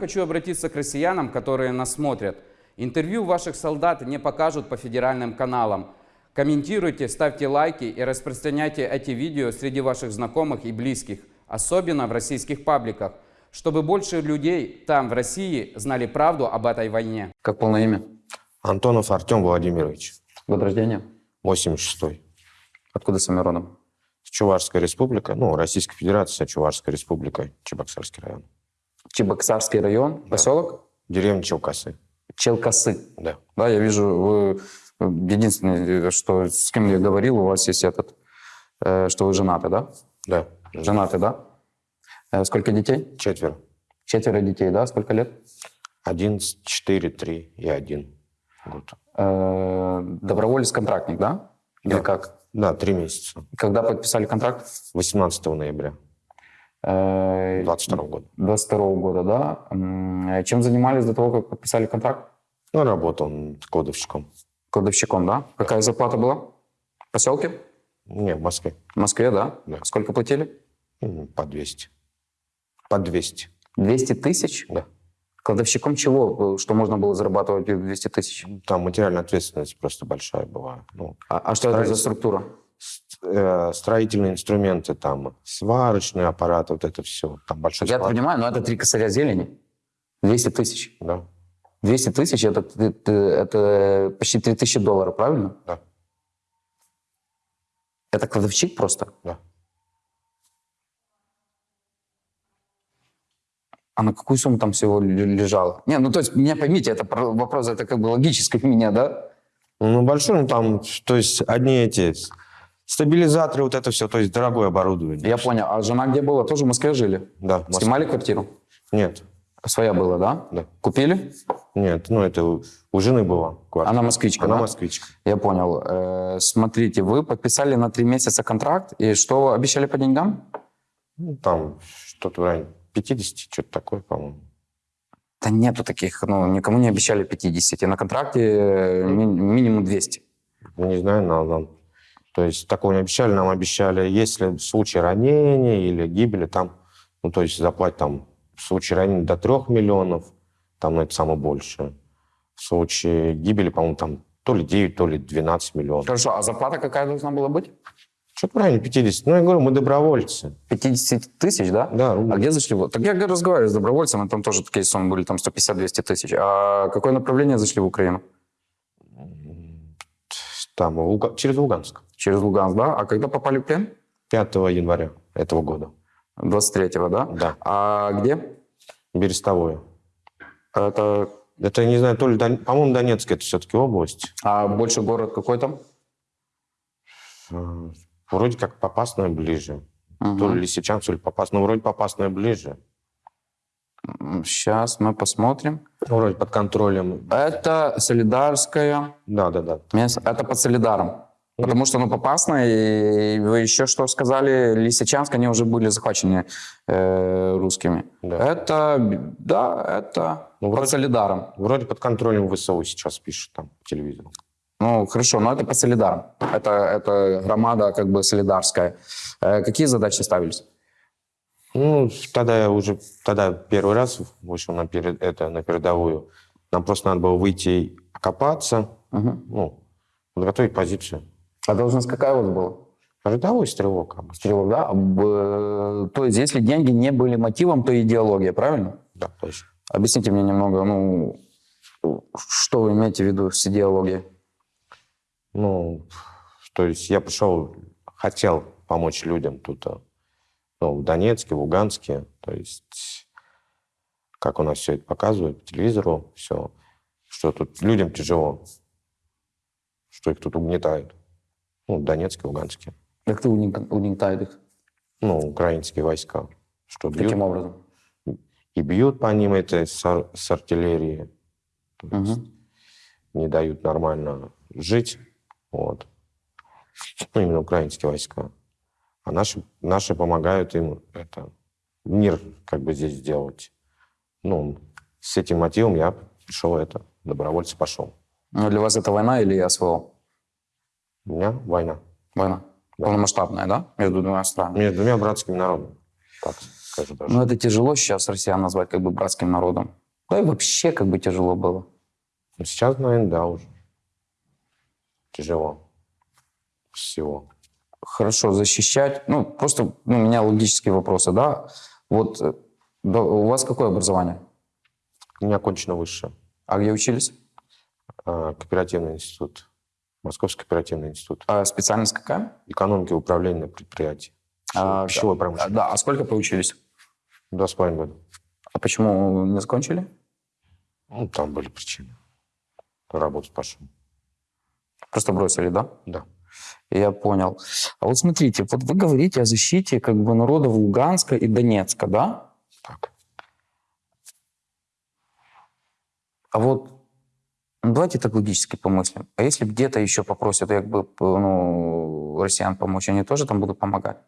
Хочу обратиться к россиянам, которые нас смотрят. Интервью ваших солдат не покажут по федеральным каналам. Комментируйте, ставьте лайки и распространяйте эти видео среди ваших знакомых и близких, особенно в российских пабликах, чтобы больше людей там, в России, знали правду об этой войне. Как полное имя? Антонов Артем Владимирович, Год рождения? 86-й. Откуда сами родом? Чувашская республика, ну, Российская Федерация, Чувашская республика, Чебоксарский район. Чебоксарский район, поселок? Деревня Челкасы, Челкасы. да. Да, я вижу, вы единственное, что с кем я говорил, у вас есть этот, э, что вы женаты, да? Да, Женаты, да? Э, Сколько детей? четверо. Четверо детей, да? Сколько лет? 11, 4, 3 и 1 год. Э, Доброволец-контрактник, да? Или Да. как? Да, три месяца. Когда подписали контракт? 18 ноября Э, 22 года. 22 года, да? Э, Чем занимались до того, как подписали контракт? Ну, работал кладовщиком. Кладовщиком, да? Какая зарплата была? В поселке? Не, в Москве. В Москве, да? Да. Сколько платили? М, По 200. По 200, 200 тысяч? да. Кладовщиком чего? Что можно было зарабатывать 200 тысяч? Там материальная ответственность просто большая была. Ну, А, а что это за структура? Э, строительные инструменты, там, сварочные аппараты, вот это все. Там большой Я склад. понимаю, но это три косаря зелени. 200 тысяч. Да, 200 тысяч это, это, это почти 3000 долларов, правильно? да, Это кладовщик просто? да. А на какую сумму там всего лежало? Не, ну то есть, меня поймите, это про- вопрос, это как бы логический у меня, да? Ну, большой, ну, там, то есть, одни эти стабилизаторы, вот это все, то есть, дорогое оборудование. Я понял. А жена где была? Тоже в Москве жили? Да, Москве. Снимали квартиру? Нет, Своя была, да? Да. Купили? нет, ну, это у, жены была квартира. Она москвичка, Она да? москвичка. Я понял. Э, смотрите, вы подписали на три месяца контракт, и что обещали по деньгам? Ну, там что-то в районе 50, что-то такое, по-моему. Да нету таких, ну, никому не обещали 50. На контракте э, ми- минимум 200. Ну, не знаю, нам, нам- то есть, такого не обещали, нам обещали, если в случае ранения или гибели, там, ну, то есть, заплатить там в случае ранения до 3 миллионов, там, ну, это самое большее. В случае гибели, по-моему, там то ли 9, то ли 12 миллионов. Хорошо, а зарплата какая должна была быть? Что-то в районе 50. Ну, я говорю, мы добровольцы. 50 тысяч, да? Да, А рубль. где зашли? Так я разговариваю с добровольцем, и там тоже такие суммы были, там 150-200 тысяч. А какое направление зашли в Украину? Там, Луга- через Луганск. Через Луганск, да? А когда попали в плен? 5 января этого года. 23-го, да? Да. А где? Берестовое. Это Это, не знаю, то ли, Дон- по-моему, Донецк, это все-таки область. а больше город какой там? Э, Вроде как Попасная ближе. Мгм. То ли Лисичанск, то ли Попасная. Ну, вроде Попасная ближе. Сейчас мы посмотрим. Ну, Вроде под контролем. Это Солидарская Да, да, да. место. Это под Солидаром. Потому что, ну, Попасная, и вы еще что сказали, Лисичанск, они уже были захвачены э, русскими. Да. Это, да, это Ну, под вроде- Солидаром. Вроде под контролем ВСУ сейчас пишут там по телевизору. Ну, хорошо, но это под Солидаром. Это, это громада как бы солидарская. Э, какие задачи ставились? Ну, тогда я уже, тогда первый раз вышел на, перед, это, на передовую. Нам просто надо было выйти окопаться, Мгм. ну, подготовить позицию. А должность какая у вас была? Рядовой стрелок обычно. Стрелок, да? А, То есть, если деньги не были мотивом, то идеология, правильно? Да, точно. Объясните мне немного, ну, что вы имеете в виду с идеологией? Ну, то есть я пришел, хотел помочь людям тут, а, ну, в Донецке, в Луганске. То есть, как у нас все это показывают по телевизору, все, что тут людям тяжело, что их тут угнетают. Ну, в Донецке, Луганске. Как ты угнет- угнетает их? Ну, украинские войска. Что бьют, Каким образом? и бьют по ним это с, ар- с артиллерии. То есть Мгм. не дают нормально жить. Вот. Ну, именно украинские войска. А наши, наши помогают им это, мир как бы здесь сделать. Ну, с этим мотивом я пришел это, добровольцы пошел. Ну, для вас это война или СВО? У меня война Война. Полномасштабная, да? Между двумя странами. между двумя братскими народами. Так. скажу даже. Ну, это тяжело сейчас россиян назвать как бы братским народом. Да и вообще как бы тяжело было. Ну, Сейчас, наверное, да, уже. Тяжело. Всего. Хорошо, защищать. Ну, просто ну, у меня логические вопросы, да? Вот э, да, у вас какое образование? У меня окончено высшее. А где учились? А, Кооперативный институт. Московский кооперативный институт. А специальность какая? Экономики и управления предприятий. А, Пищевой А, промышленности. да, а сколько поучились? Два с половиной года. А почему не закончили? Ну, там были причины. Работать пошел. Просто бросили, да? Да. Я понял. А вот смотрите, вот вы говорите о защите как бы народов Луганска и Донецка, да? Так. А вот ну, давайте так логически помыслим. А если где-то еще попросят как бы, ну, россиян помочь, они тоже там будут помогать?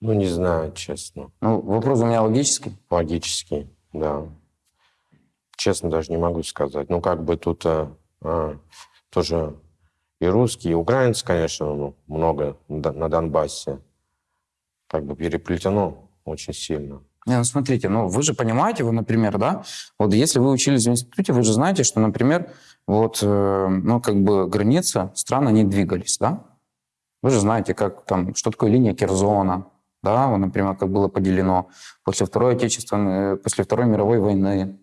Ну, не знаю, честно. Ну, вопрос у меня логический. Логически, да. Честно даже не могу сказать. Ну, как бы тут а, а, тоже и русские, и украинцы, конечно, ну, много на Дон- на Донбассе. Как бы переплетено очень сильно. Не, ну смотрите, ну вы же понимаете, вы, например, да, вот если вы учились в институте, вы же знаете, что, например, вот, э, ну как бы граница стран, они двигались, да? Вы же знаете, как там, что такое линия Керзона, да, вот, например, как было поделено после Второй Отечественной, э, после Второй мировой войны,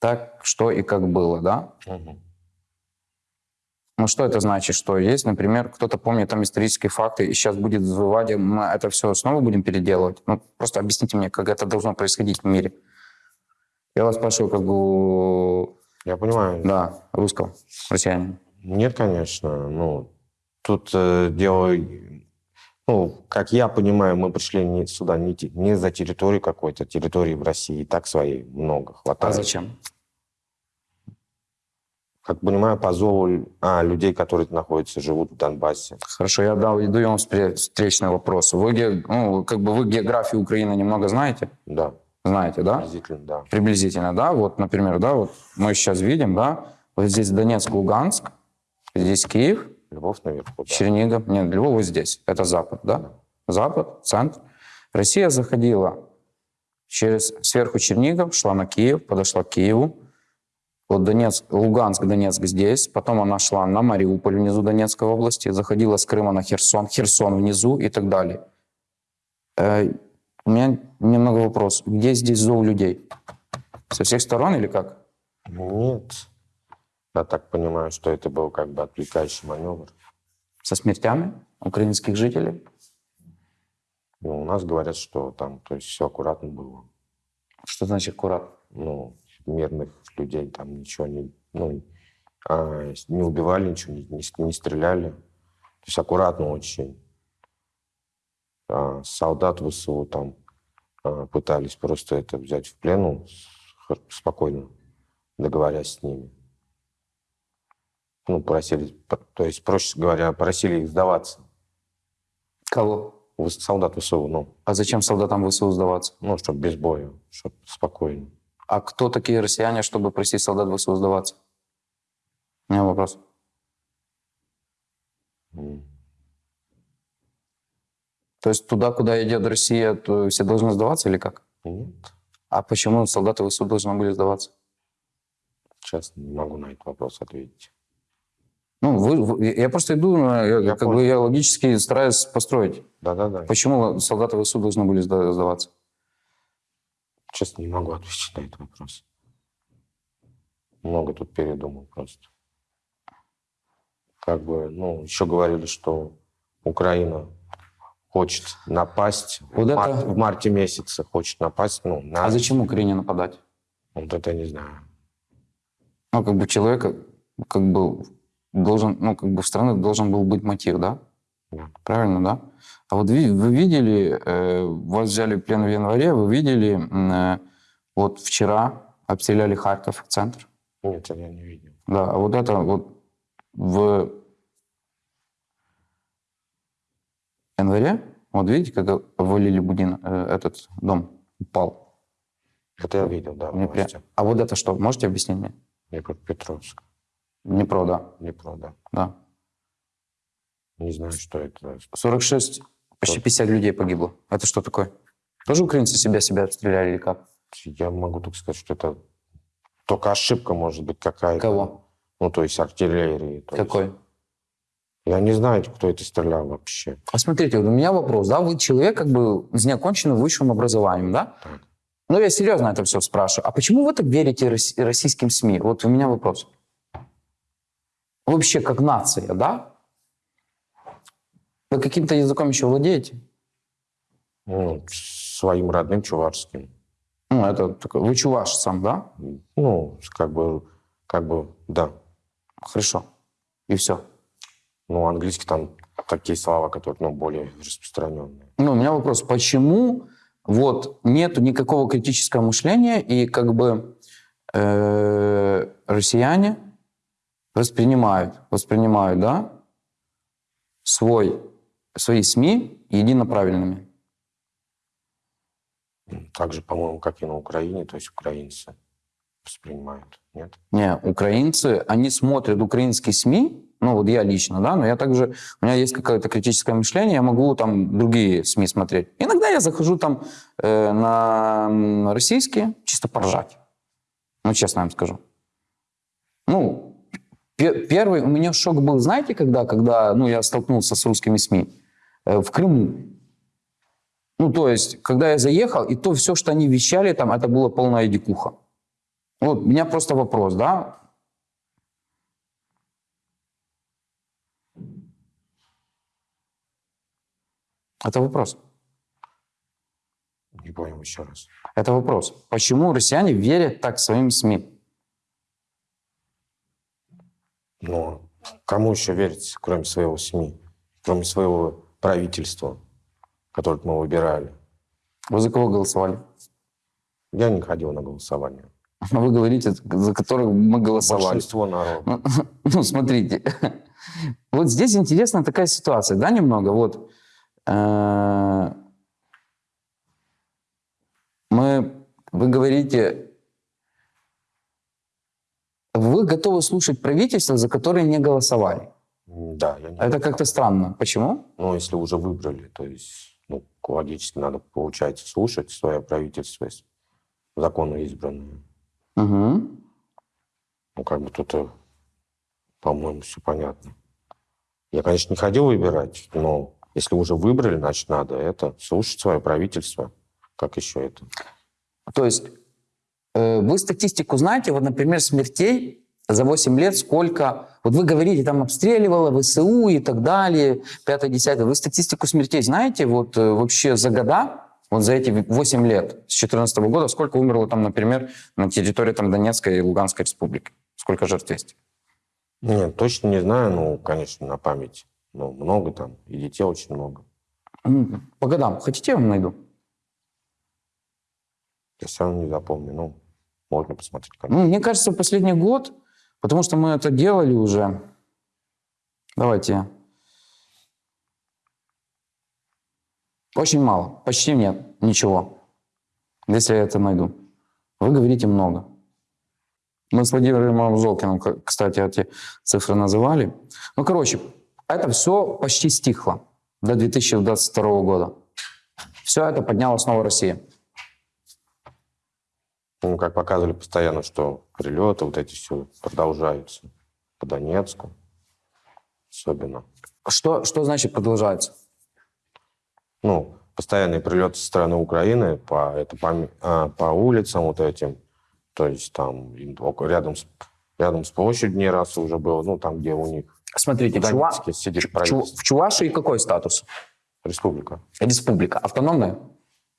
так что и как было, да? Ну, что это значит? Что есть, например, кто-то помнит там исторические факты, и сейчас будет и мы это все снова будем переделывать? Ну, просто объясните мне, как это должно происходить в мире. Я вас спрашиваю, как у, Я понимаю. да, русского, россиянина. Нет, конечно. Ну, тут э, дело... Ну, как я понимаю, мы пришли не сюда не, не за территорию какой-то, территории в России и так своей много А хватает. зачем? Как понимаю, по зову а, людей, которые находятся, живут в Донбассе. Хорошо, я дал, даю вам встре- встречный вопрос. Вы, ну, как бы вы географию Украины немного знаете? Да, Знаете, да? приблизительно, да. Приблизительно, да? Вот, например, да, вот мы сейчас видим, да, вот здесь Донецк, Луганск, здесь Киев, Львов наверху, да. Чернигов. Нет, Львов вот здесь. Это Запад, да? Запад, центр. Россия заходила через сверху Чернигов, шла на Киев, подошла к Киеву. Вот Донецк, Луганск, Донецк здесь. Потом она шла на Мариуполь внизу Донецкой области, заходила с Крыма на Херсон, Херсон внизу и так далее. Э, у меня немного вопрос. Где здесь зов людей? Со всех сторон или как? Нет. Я так понимаю, что это был как бы отвлекающий маневр. Со смертями украинских жителей? Ну, у нас говорят, что там, то есть все аккуратно было. Что значит аккурат? Ну, мирных людей там ничего не, ну, а, не убивали, ничего не, не не стреляли. То есть аккуратно очень. А, солдат ВСУ там а, пытались просто это взять в плену х- спокойно, договорясь с ними. Ну, просили, то есть, проще говоря, просили их сдаваться. Кого? Солдат ВСУ, ну, А зачем солдатам ВСУ сдаваться? ну, чтобы без боя, чтобы спокойно. А кто такие россияне, чтобы просить солдат ВСУ сдаваться? У меня вопрос. То есть туда, куда идет Россия, то все должны сдаваться или как? Нет, А почему солдаты ВСУ должны были сдаваться? честно, не могу на этот вопрос ответить. Ну, вы, вы- я просто иду, я, Я как бы я логически стараюсь построить. Да-да-да. Почему солдаты ВСУ должны были сда- сдаваться? Честно, не могу ответить на этот вопрос. Много тут передумал просто. Как бы, ну, еще говорили, что Украина хочет напасть Вот в, это- мар- в марте месяце, хочет напасть, ну, на... А зачем Украине нападать? Вот это я не знаю. Ну, как бы человека, как бы должен, ну, как бы в страны должен был быть мотив, да? Правильно, да? А вот ви- вы видели, э, вас взяли в плен в январе, вы видели, э, вот вчера обстреляли Харьков, центр. Нет, это я не видел. Да, а вот это вот в январе, вот видите, как обвалили Будин, э, этот дом, упал. Это я видел, да, Мне при-. А вот это что, можете объяснить мне? Днепропетровск. Днепро, да, Днепро, да. да. Не знаю, что это. 46, почти 50 людей погибло. Это что такое? Тоже украинцы себя себя обстреляли или как? Я могу только сказать, что это только ошибка может быть какая-то. Кого? Ну, то есть артиллерии. то есть- Какой? Я не знаю, кто это стрелял вообще. А смотрите, вот у меня вопрос, да, вы человек как бы с неоконченным высшим образованием, да? Так. Ну, я серьезно это все спрашиваю. А почему вы так верите рос- российским СМИ? Вот у меня вопрос. Вообще, как нация, да? Вы каким-то языком еще владеете? Ну, своим родным чувашским. Ну, это такой, вы чуваш сам, да? Ну, как бы, как бы, да. Хорошо. И все. Ну, английский там такие слова, которые, ну, более распространенные. Ну, у меня вопрос, почему вот нету никакого критического мышления и как бы э, россияне воспринимают, воспринимают, да, свой, свои СМИ единоправильными. Ну, Так же, по-моему, как и на Украине, то есть украинцы воспринимают, нет? Не, украинцы, они смотрят украинские СМИ, ну вот я лично, да, но я также, у меня есть какое-то критическое мышление, я могу там другие СМИ смотреть. Иногда я захожу там э, на российские, чисто поржать. Ну, честно вам скажу. Ну, пе- первый у меня шок был, знаете, когда, когда ну, я столкнулся с русскими СМИ? Э, в Крыму. Ну, то есть, когда я заехал, и то все, что они вещали, там, это было полная дикуха. Вот, у меня просто вопрос, да? Это вопрос. Не понял еще раз. Это вопрос. Почему россияне верят так своим СМИ? Но кому еще верить, кроме своего СМИ, кроме своего правительства, которое мы выбирали? Вы за кого голосовали? Я не ходил на голосование. А Вы говорите, за которых мы голосовали. Большинство народа. Ну, ну, смотрите, вот здесь интересная такая ситуация, да, немного. Вот э, мы, вы говорите, вы готовы слушать правительство, за которое не голосовали. Да, я не Это как-то странно. Почему? Ну, если уже выбрали, то есть, ну, логически надо, получается, слушать свое правительство, законно избранное. Угу. Ну, как бы тут, э, по-моему, все понятно. Я, конечно, не ходил выбирать, но если уже выбрали, значит, надо это, слушать свое правительство. Как еще это? То есть э, вы статистику знаете, вот, например, смертей за 8 лет сколько... Вот вы говорите, там обстреливало ВСУ и так далее, 5-10. Вы статистику смертей знаете вот э, вообще за года, вот за эти 8 лет, с 2014 года, сколько умерло там, например, на территории там, Донецкой и Луганской республики? Сколько жертв есть? Нет, точно не знаю, ну, конечно, на память. Ну, много там, и детей очень много. По годам. Хотите, я вам найду? Я равно не запомню, ну, можно посмотреть. конечно. Ну, мне кажется, последний год, потому что мы это делали уже. Давайте. Очень мало, почти нет, ничего. Если я это найду. Вы говорите много. Мы с Владимиром Золкиным, кстати, эти цифры называли. Ну, короче, это все почти стихло до 2022 года. Все это подняла снова Россия. Ну, как показывали постоянно, что прилеты вот эти все продолжаются. По Донецку особенно. Что, что значит продолжается? ну, постоянные прилеты со стороны Украины по, это, по, а, по улицам вот этим. То есть там рядом с, рядом с площадью не раз уже было, ну, там, где у них Смотрите, в Чува- Донецке сидит Чу- в Чувашии какой статус? Республика. Республика. Автономная?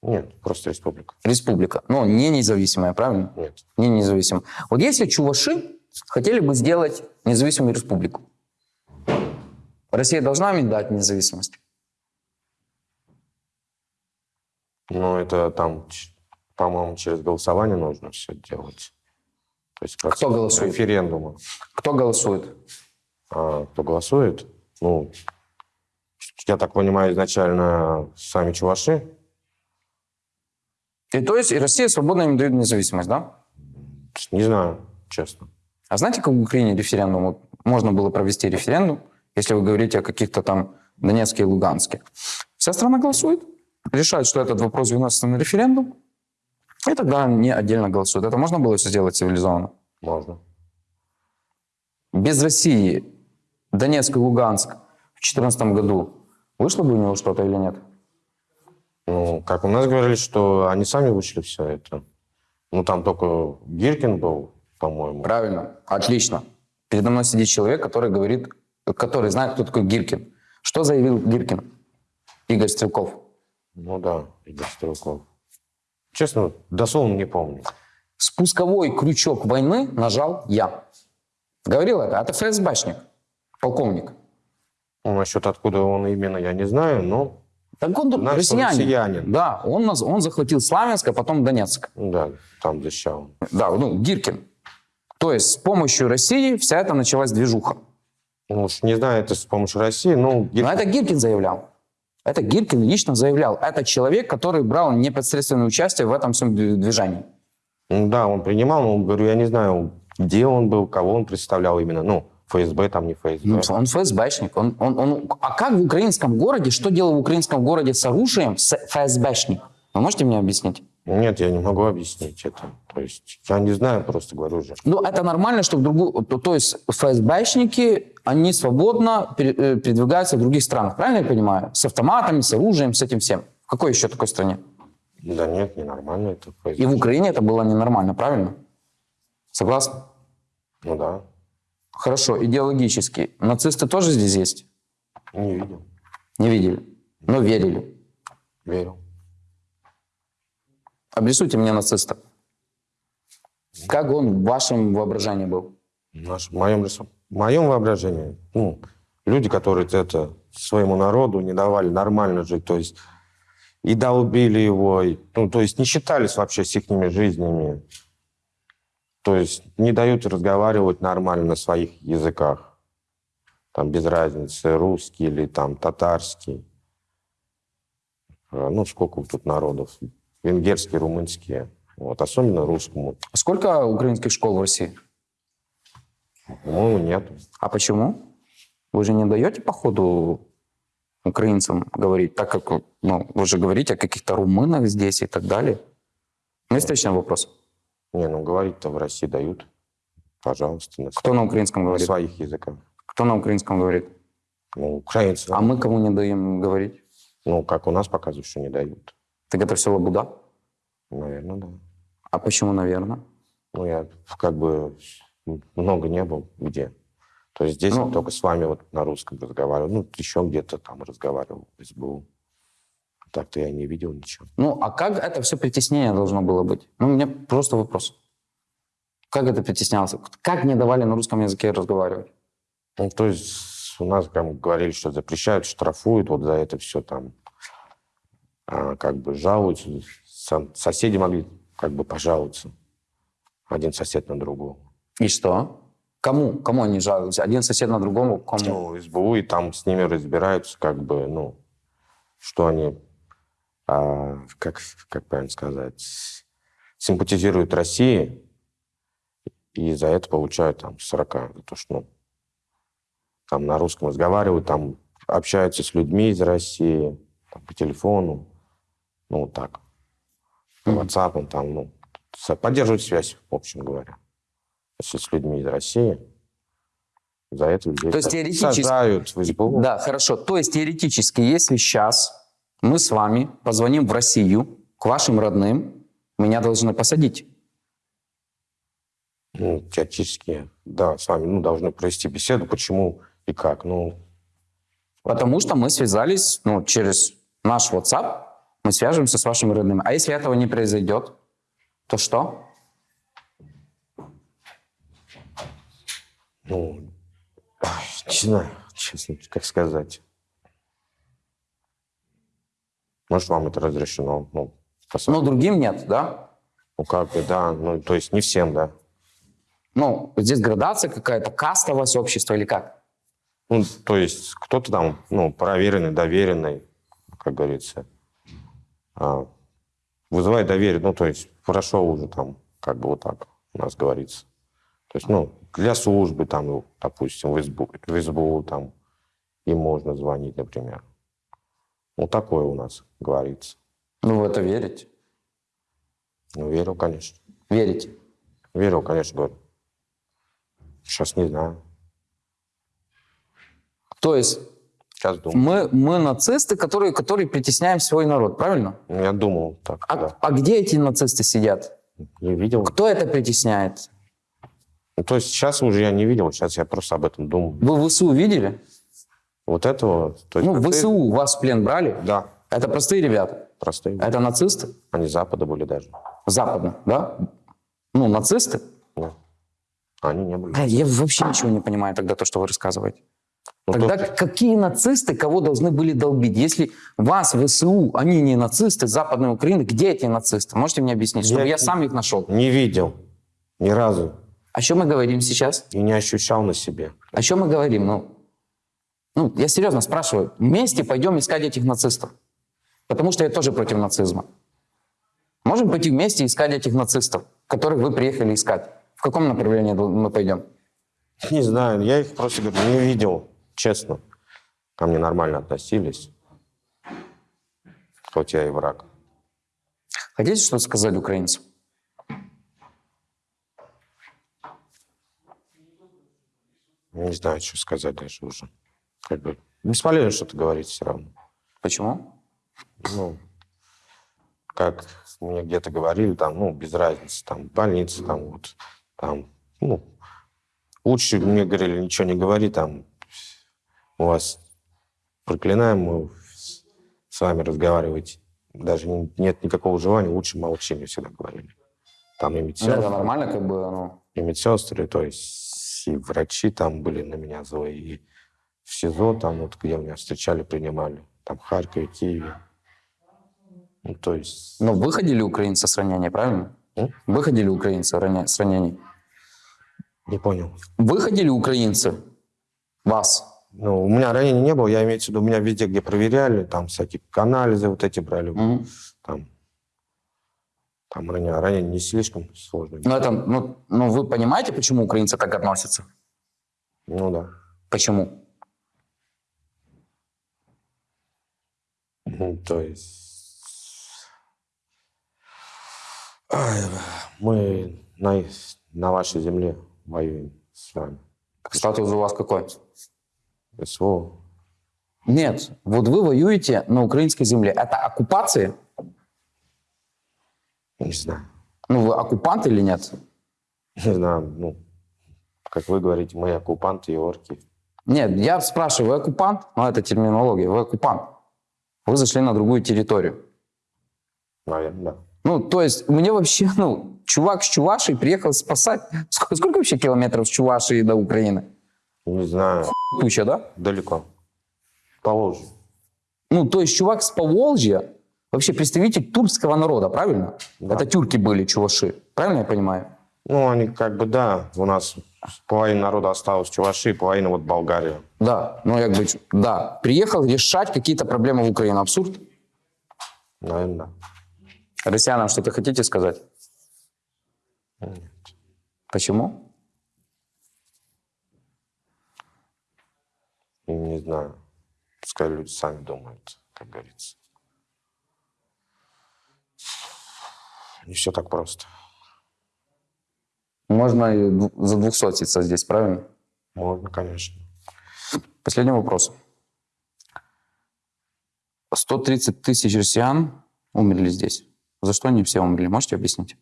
Нет, просто республика. Республика. Ну, не независимая, правильно? Нет. Не независимая. Вот если чуваши хотели бы сделать независимую республику, Россия должна им дать независимость? Ну, это там, по-моему, через голосование нужно все делать. То есть процесс голосует? референдума. Кто голосует? А кто голосует? Ну, я так понимаю, изначально сами чуваши. И то есть и Россия свободно им дает независимость, да? Не знаю, честно. А знаете, как в Украине референдум? Можно было провести референдум, если вы говорите о каких-то там Донецке и Луганске. Вся страна голосует. решают, что этот вопрос выносится на референдум, и тогда они отдельно голосуют. Это можно было все сделать цивилизованно? Можно. Без России Донецк и Луганск в 2014 году вышло бы у него что-то или нет? Ну, как у нас говорили, что они сами вышли все это. Ну, там только Гиркин был, по-моему. Правильно, отлично. Передо мной сидит человек, который говорит, который знает, кто такой Гиркин. Что заявил Гиркин? Игорь Стрелков. Ну да, Игорь Стрелков. Честно, дословно не помню. Спусковой крючок войны нажал я. Говорил это, это ФСБшник, полковник. Ну, насчет откуда он именно, я не знаю, но Так он Наш россиянин. россиянин. Да, он, он захватил Славянск, а потом Донецк. да, там защищал. Да, ну, Гиркин. То есть с помощью России вся эта началась движуха. Ну, уж не знаю, это с помощью России, ну, Гир- Но это Гиркин заявлял. Это Гиркин лично заявлял. Это человек, который брал непосредственное участие в этом всем движении. да, он принимал, но, говорю, я не знаю, где он был, кого он представлял именно. Ну, ФСБ там, не ФСБ. Ну, Он ФСБшник. Он, он, он... А как в украинском городе, что делал в украинском городе с оружием с ФСБшник? Вы можете мне объяснить? Нет, я не могу объяснить это. То есть, я не знаю, просто говорю же. Ну, это нормально, что в другую... То, то есть ФСБшники, они свободно э, передвигаются в других странах, правильно я понимаю? С автоматами, с оружием, с этим всем. В какой еще такой стране? Да нет, ненормально это ФСБ. И в Украине это было ненормально, правильно? Согласны? Ну да, Хорошо, идеологически. Нацисты тоже здесь есть? не видел, Не видели, но верили. верил. Обрисуйте мне нациста. Как он в вашем воображении был? Наш, в, моем, в моем воображении, ну, люди, которые это своему народу не давали нормально жить, то есть и долбили его, и, ну, то есть не считались вообще с их жизнями, то есть не дают разговаривать нормально на своих языках, там без разницы, русский или там татарский. А, Ну, сколько тут народов, венгерские, румынские, вот, особенно русскому, Сколько украинских школ в России? по-моему, нет. А почему? Вы же не даете, походу, украинцам говорить, так как ну, вы же говорите о каких-то румынах здесь и так далее. Ну, встречный вопрос. Не, ну говорить-то в России дают. Пожалуйста, на, Кто на украинском на говорит? своих языках. Кто на украинском говорит? Ну, украинцы, А мы кому не даем говорить? ну, как у нас показывают, что не дают. Так это все лабуда? Наверное, да. А почему, наверное? Ну, я как бы много не был где. То есть здесь Ну. только с вами вот на русском разговаривал. Ну, еще где-то там разговаривал в СБУ. Так-то я не видел ничего. Ну, а как это все притеснение должно было быть? Ну, у меня просто вопрос. Как это притеснялось? Как не давали на русском языке разговаривать? Ну, то есть у нас там говорили, что запрещают, штрафуют вот за это все там. А, как бы жалуются. Со- соседи могли как бы пожаловаться. Один сосед на другого. И что? Кому? Кому они жалуются? Один сосед на другому? Кому? Ну, СБУ, и там с ними разбираются, как бы, ну, что они, как, как правильно сказать, симпатизируют России, и за это получают там 40, за то, что, ну, там на русском разговаривают, там общаются с людьми из России, там, по телефону, ну, так. По. WhatsApp, там, ну, поддерживают связь, в общем говоря, если с людьми из России. За это людей То есть теоретически- сажают в СБУ. Да, хорошо. То есть теоретически, если сейчас мы с вами позвоним в Россию к вашим родным, меня должны посадить. Ну, теоретически, да, с вами ну, должны провести беседу, почему и как. Ну, Потому что мы связались ну, через наш WhatsApp, мы свяжемся с вашими родными. А если этого не произойдет, то что? ну, не знаю, честно, как сказать. Может, вам это разрешено? Ну, посмотрим. Ну, другим нет, да? Ну, как бы, да, ну, то есть не всем, да. Ну, здесь градация какая-то, кастовость общества или как? Ну, то есть кто-то там, ну, проверенный, доверенный, как говорится, а, вызывает доверие, ну, то есть хорошо уже там, как бы вот так у нас говорится. То есть, ну, для службы там, допустим, в СБУ, в СБУ там им можно звонить, например. Ну, такое у нас говорится. Ну, в это верите? Ну, верил, конечно. Верите? Верил, конечно, говорю. Сейчас не знаю. То есть Сейчас думаю. мы, мы нацисты, которые, которые притесняем свой народ, правильно? Я думал так, А, да. а где эти нацисты сидят? Не видел. Кто это притесняет? Ну, то есть сейчас уже я не видел, сейчас я просто об этом думаю. Вы ВСУ видели? Вот этого... То есть Ну, нацисты- ВСУ вас в плен брали? Да, Это простые ребята. простые. Это нацисты? Они Запада были даже. Западно, да? Ну, нацисты? Да. Они не были. Бля, Я вообще ничего не понимаю тогда, то, что вы рассказываете. Ну, Тогда то- какие нацисты кого должны были долбить? Если вас, ВСУ, они не нацисты Западной Украины, где эти нацисты? Можете мне объяснить, чтобы Я- я сам их нашел? Не видел. Ни разу. О чем мы говорим сейчас? И не ощущал на себе. О чем мы говорим? Ну, ну, я серьезно спрашиваю. Вместе пойдем искать этих нацистов. Потому что я тоже против нацизма. Можем пойти вместе искать этих нацистов, которых вы приехали искать. В каком направлении мы пойдем? Не знаю, я их просто говорю, не видел, честно. Ко мне нормально относились. Хоть я и враг. Хотите что-то сказать украинцам? Не знаю, что сказать даже уже. Как бы бесполезно что-то говорить все равно. Почему? Ну, как мне где-то говорили, там, ну, без разницы, там, больница, там, вот, там, ну, лучше мне говорили, ничего не говори, там, у вас проклинаем, мы с- вами разговаривать, даже не- нет никакого желания, лучше молчи, мне всегда говорили. Там и Ну, медсестры, это нормально, как бы, ну, и медсестры, то есть и врачи там были на меня злые, и в СИЗО, там вот, где меня встречали, принимали, там в Харькове, Киеве. Ну, то есть... ну, выходили украинцы с ранения, правильно? М? Выходили украинцы ране- с ранений. Не понял. Выходили украинцы вас. Ну, у меня ранений не было, я имею в виду, у меня везде, где проверяли, там всякие анализы вот эти брали, Мгм. там, там ранения, ранения не слишком сложные. Ну, это, ну, ну, вы понимаете, почему украинцы так относятся? Ну да. Почему? То есть... Мы на, на вашей земле воюем с вами. Статус у вас какой? СВО. Нет, вот вы воюете на украинской земле. Это оккупация? Не знаю. Ну, вы оккупант или нет? Не знаю, ну, как вы говорите, мы оккупанты и орки. Нет, я спрашиваю, вы оккупант? Ну, это терминология. Вы оккупант. Вы зашли на другую территорию. Наверное, да. Ну, то есть, мне вообще, ну, чувак с Чувашии приехал спасать. Сколько, сколько вообще километров с Чувашии до Украины? Не знаю, Туча, да? далеко. Положу. Ну, то есть, чувак с Поволжья, вообще представитель турского народа, правильно? Да. Это тюрки были, чуваши. Правильно я понимаю? Ну, они как бы, да, у нас половина народа осталась в Чувашии, половина вот Болгария. Да, ну, как бы, да. Приехал решать какие-то проблемы в Украине. Абсурд. Наверное, да. Россиянам что-то хотите сказать? Нет. Почему? Не знаю. Пускай люди сами думают, как говорится. Не все так просто. Можно и за двухсотиться здесь, правильно? Можно, конечно. Последний вопрос. 130 тысяч россиян умерли здесь. За что они все умерли? Можете объяснить?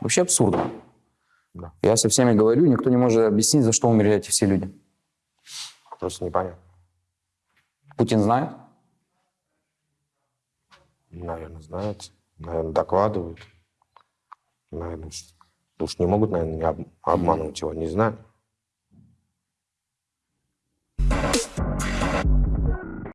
Вообще абсурдно. Да. Я со всеми говорю, никто не может объяснить, за что умерли эти все люди. Просто непонятно. Путин знает? Наверное, знают. Наверное, докладывают. Наверное, уж, не могут, наверное, не об- обманывать его. Не знаю.